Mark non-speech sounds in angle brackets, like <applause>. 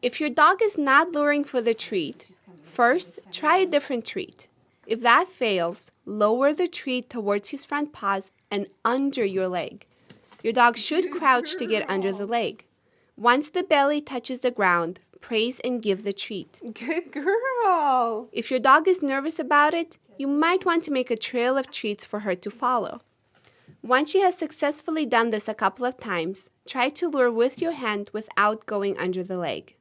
If your dog is not luring for the treat, first try a different treat. If that fails, lower the treat towards his front paws and under your leg. Your dog should crouch to get under the leg. Once the belly touches the ground, praise and give the treat. <laughs> Good girl. If your dog is nervous about it, you might want to make a trail of treats for her to follow. Once she has successfully done this a couple of times, try to lure with your hand without going under the leg.